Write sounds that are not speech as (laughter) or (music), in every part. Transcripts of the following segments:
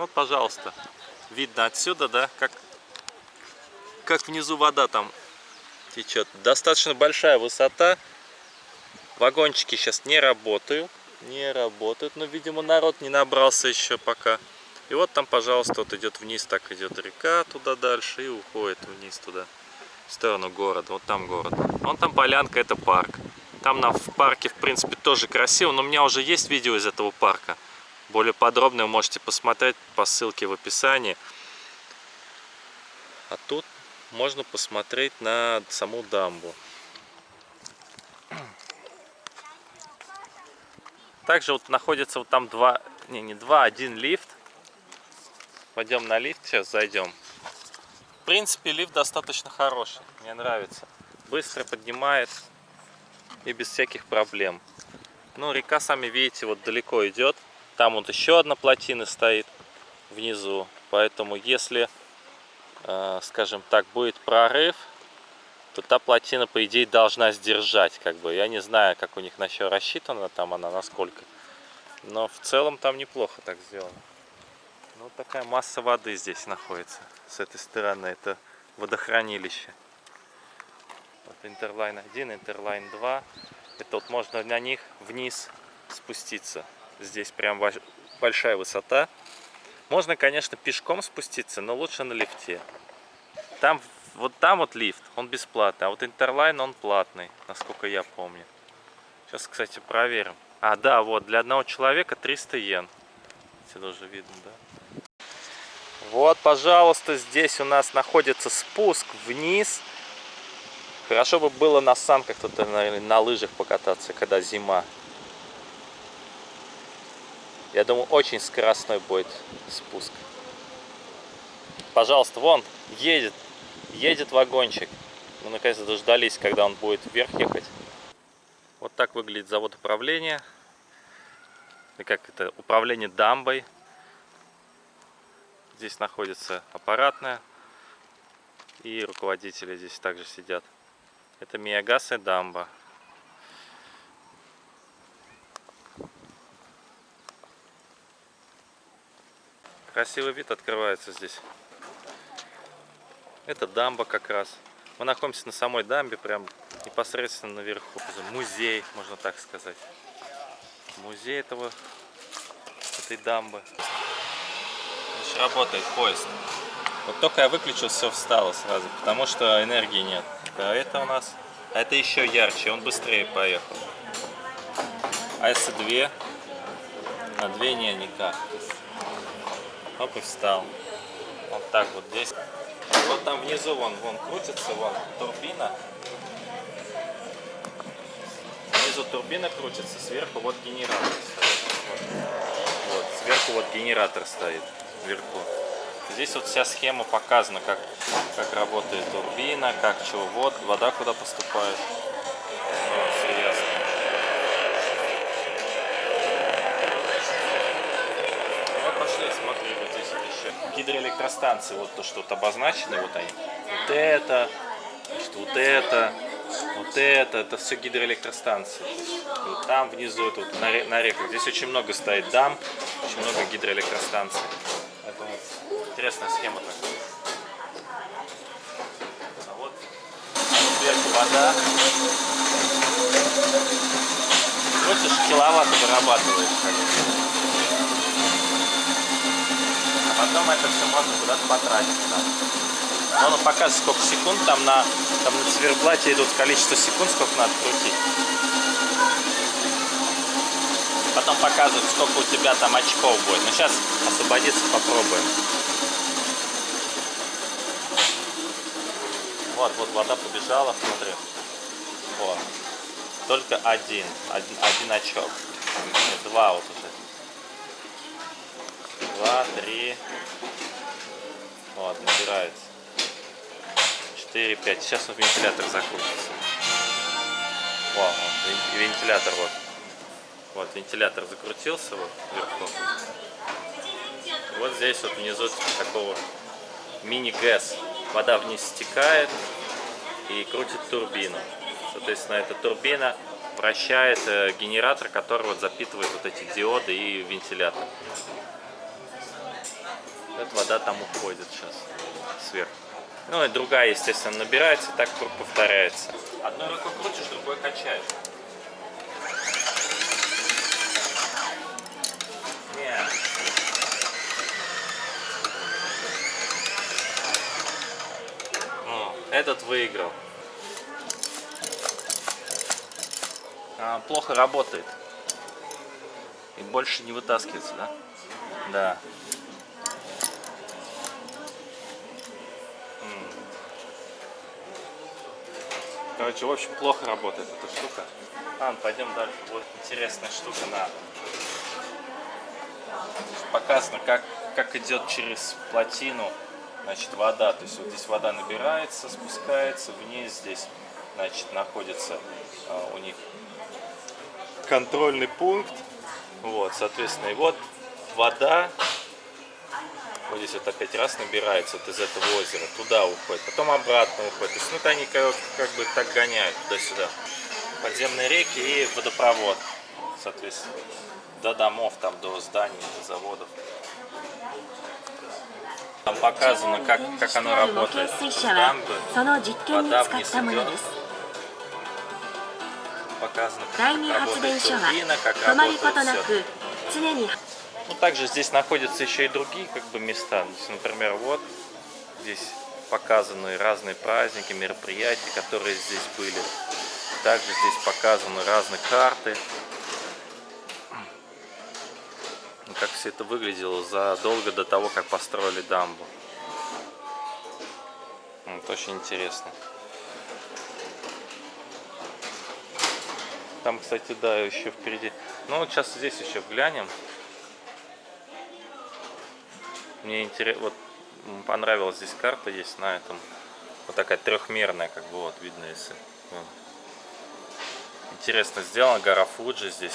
Вот, пожалуйста, видно отсюда, да, как, как внизу вода там течет. Достаточно большая высота. Вагончики сейчас не работают. Не работают. Но, видимо, народ не набрался еще пока. И вот там, пожалуйста, вот идет вниз, так идет река туда дальше и уходит вниз туда, в сторону города. Вот там город. Вон там полянка, это парк. Там на, в парке, в принципе, тоже красиво, но у меня уже есть видео из этого парка. Более подробно вы можете посмотреть по ссылке в описании. А тут можно посмотреть на саму дамбу. Также вот находится вот там два, не, не два, один лифт. Пойдем на лифт, сейчас зайдем. В принципе, лифт достаточно хороший, мне нравится. Быстро поднимает и без всяких проблем. Ну, река, сами видите, вот далеко идет. Там вот еще одна плотина стоит внизу. Поэтому, если, э, скажем так, будет прорыв, то та плотина, по идее, должна сдержать. Как бы. Я не знаю, как у них на еще рассчитана там она, насколько. Но в целом там неплохо так сделано. Ну, вот такая масса воды здесь находится. С этой стороны это водохранилище. Вот Интерлайн 1, Интерлайн 2. Это вот можно на них вниз спуститься. Здесь прям большая высота. Можно, конечно, пешком спуститься, но лучше на лифте. Там, вот там вот лифт, он бесплатный, а вот Интерлайн он платный, насколько я помню. Сейчас, кстати, проверим. А, да, вот, для одного человека 300 йен. Отсюда уже видно, да. Вот, пожалуйста, здесь у нас находится спуск вниз. Хорошо бы было на санках тут, наверное, на лыжах покататься, когда зима. Я думаю, очень скоростной будет спуск. Пожалуйста, вон, едет, едет вагончик. Мы наконец-то дождались, когда он будет вверх ехать. Вот так выглядит завод управления. И как это, управление дамбой. Здесь находится аппаратная. И руководители здесь также сидят. Это Миягас и дамба. Красивый вид открывается здесь. Это дамба как раз. Мы находимся на самой дамбе, прям непосредственно наверху. Музей, можно так сказать. Музей этого, этой дамбы. Здесь работает поезд. Вот только я выключил, все встало сразу, потому что энергии нет. А это у нас... А это еще ярче, он быстрее поехал. А если две? На две не, никак. Оп, и встал. Вот так вот здесь. Вот там внизу, вон, вон крутится, вон турбина. Внизу турбина крутится, сверху вот генератор стоит. Вот, вот сверху вот генератор стоит, вверху. Здесь вот вся схема показана, как, как работает турбина, как чего, вот, вода куда поступает. Гидроэлектростанции, вот то, что вот обозначены, вот они. Вот это, значит, вот это, вот это, это все гидроэлектростанции. Вот там внизу, это вот на, на реках. Здесь очень много стоит дам, очень много гидроэлектростанций. Это вот интересная схема такая. А вот, сверху вода. Хочешь, киловатт вырабатывает. Потом это все можно куда-то потратить. Да. Он показывает, сколько секунд там на, там на циферблате идут количество секунд, сколько надо крутить. Потом показывает, сколько у тебя там очков будет. Но сейчас освободиться попробуем. Вот, вот вода побежала, смотри. Вот. Только один, один, один очок. Два вот уже два, три. Вот, набирается. Четыре, пять. Сейчас вот вентилятор закрутится. Вау, вентилятор вот. Вот, вентилятор закрутился вот вверху. Вот здесь вот внизу такого мини-гэс. Вода вниз стекает и крутит турбину. Соответственно, эта турбина вращает э, генератор, который вот запитывает вот эти диоды и вентилятор. Вот вода там уходит сейчас сверху. Ну и другая, естественно, набирается, так круг повторяется. Одной рукой крутишь, другой качаешь. Этот выиграл. А, плохо работает. И больше не вытаскивается, да? Да. Короче, в общем, плохо работает эта штука. А, пойдем дальше. Вот интересная штука на показано, как, как идет через плотину значит, вода. То есть вот здесь вода набирается, спускается вниз, здесь значит, находится а, у них контрольный пункт. Вот, соответственно, и вот вода, вот здесь вот опять раз набирается вот из этого озера, туда уходит, потом обратно уходит. То есть, ну, то они как, как бы так гоняют туда-сюда. Подземные реки и водопровод, соответственно, до домов, там, до зданий, до заводов. Там показано, как, как оно работает. Дамбы, вода вниз идет. Показано, как работает турбина, как работает все. Ну, также здесь находятся еще и другие как бы места. Есть, например, вот здесь показаны разные праздники, мероприятия, которые здесь были. Также здесь показаны разные карты. Ну, как все это выглядело задолго до того, как построили дамбу. Ну, это очень интересно. Там, кстати, да, еще впереди. Ну, сейчас здесь еще глянем. Мне интересно, вот понравилась здесь карта есть на этом. Вот такая трехмерная, как бы вот видно, если. вон. Интересно сделано, гора Фуджи здесь.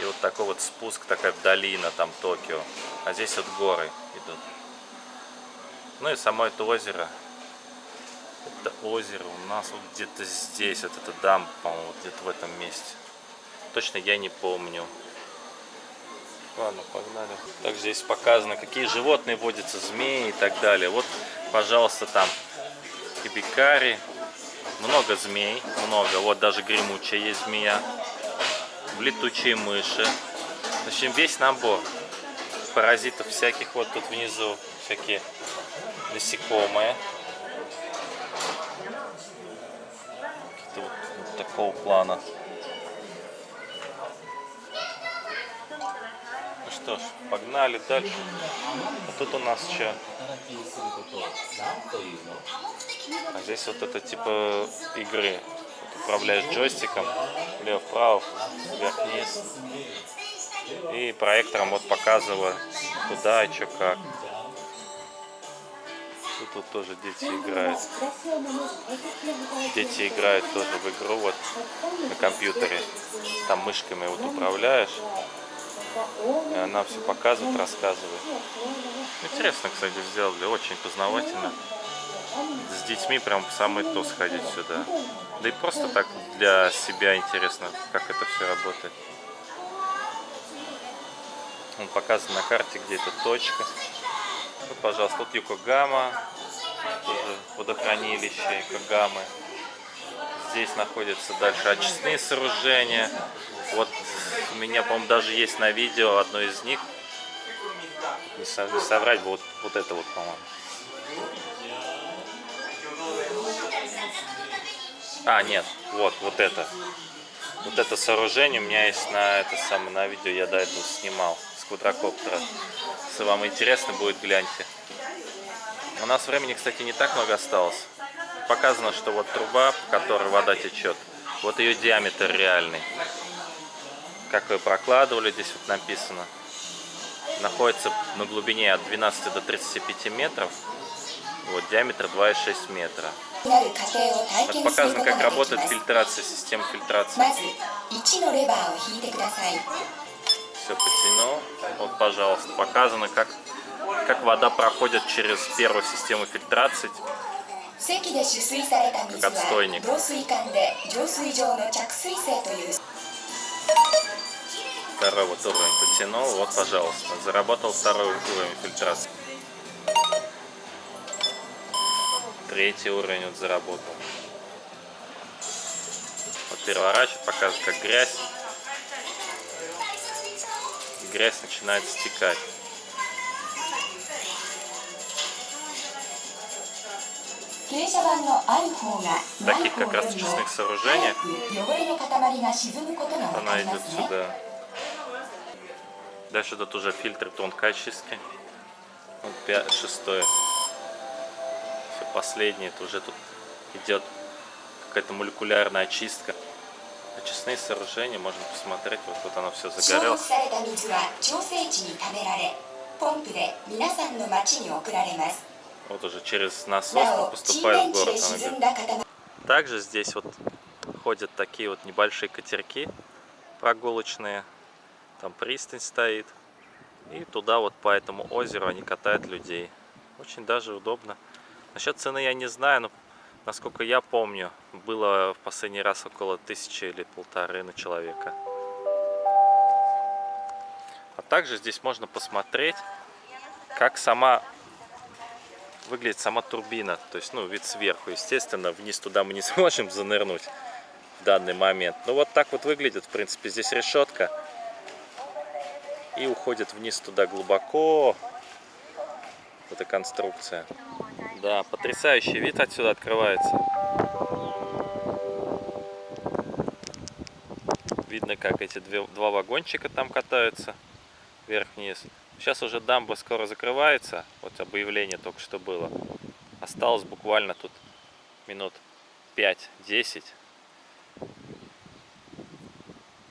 И вот такой вот спуск, такая долина, там Токио. А здесь вот горы идут. Ну и само это озеро. Это озеро у нас вот где-то здесь, вот это дамба, по-моему, вот где-то в этом месте. Точно я не помню. Ладно, погнали. Также здесь показано, какие животные водятся, змеи и так далее. Вот, пожалуйста, там кибикари. Много змей, много. Вот даже гремучая есть змея. Летучие мыши. В общем, весь набор паразитов всяких. Вот тут внизу всякие насекомые. Вот, вот такого плана. Что ж, погнали дальше. А тут у нас что? А здесь вот это типа игры. Вот управляешь джойстиком, влево-вправо, вверх-вниз. И проектором вот показываю, куда и что как. Тут вот тоже дети играют. Дети играют тоже в игру вот на компьютере. Там мышками вот управляешь. И она все показывает, рассказывает. Интересно, кстати, сделали. Очень познавательно. С детьми прям в самое то сходить сюда. Да и просто так для себя интересно, как это все работает. Он показан на карте, где эта точка. Вот, пожалуйста, тут Юкогама, тоже водохранилище Юкогамы. Здесь находятся дальше очистные сооружения. Вот у меня, по-моему, даже есть на видео одно из них. Не, со- не соврать, вот, вот это вот, по-моему. А, нет, вот, вот это. Вот это сооружение у меня есть на это самое на видео, я до этого снимал с квадрокоптера. Если вам интересно будет, гляньте. У нас времени, кстати, не так много осталось. Показано, что вот труба, по которой вода течет, вот ее диаметр реальный как вы прокладывали, здесь вот написано. Находится на глубине от 12 до 35 метров. Вот, диаметр 2,6 метра. Вот показано, как работает фильтрация, система фильтрации. Все потянул. Вот, пожалуйста, показано, как, как вода проходит через первую систему фильтрации. Как отстойник второй вот уровень подтянул, вот, пожалуйста, заработал второй уровень фильтрации. Третий уровень вот заработал. Вот переворачивает, показывает, как грязь. Грязь начинает стекать. Таких как раз очистных сооружениях она идет сюда. Дальше тут уже фильтры тонкой очистки. Вот пя- шестой. Все последнее. Это уже тут идет какая-то молекулярная очистка. Очистные сооружения можно посмотреть. Вот тут оно все 消毒 загорелось. された水は調整池に溜められポンプで皆さんの町に送られます Вот уже через насос なお поступает 沈 в 殿地 город. で Она 沈 говорит, んだ塊 Также здесь вот ходят такие вот небольшие катерки прогулочные. Там пристань стоит. И туда вот по этому озеру они катают людей. Очень даже удобно. Насчет цены я не знаю, но насколько я помню, было в последний раз около тысячи или полторы на человека. А также здесь можно посмотреть, как сама выглядит сама турбина. То есть, ну, вид сверху. Естественно, вниз туда мы не (laughs) сможем занырнуть в данный момент. Ну, вот так вот выглядит, в принципе. Здесь решетка. И уходит вниз туда глубоко. Эта конструкция. Да, потрясающий вид отсюда открывается. Видно, как эти две, два вагончика там катаются вверх-вниз. Сейчас уже дамба скоро закрывается. Вот объявление только что было. Осталось буквально тут минут 5-10.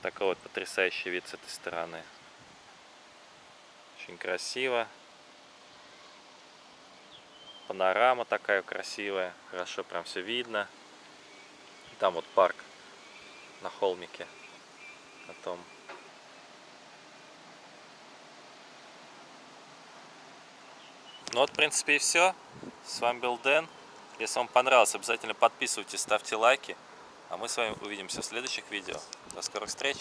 Такой вот потрясающий вид с этой стороны. Очень красиво. Панорама такая красивая. Хорошо прям все видно. Там вот парк на холмике. На том. Ну вот, в принципе, и все. С вами был Дэн. Если вам понравилось, обязательно подписывайтесь, ставьте лайки. А мы с вами увидимся в следующих видео. До скорых встреч!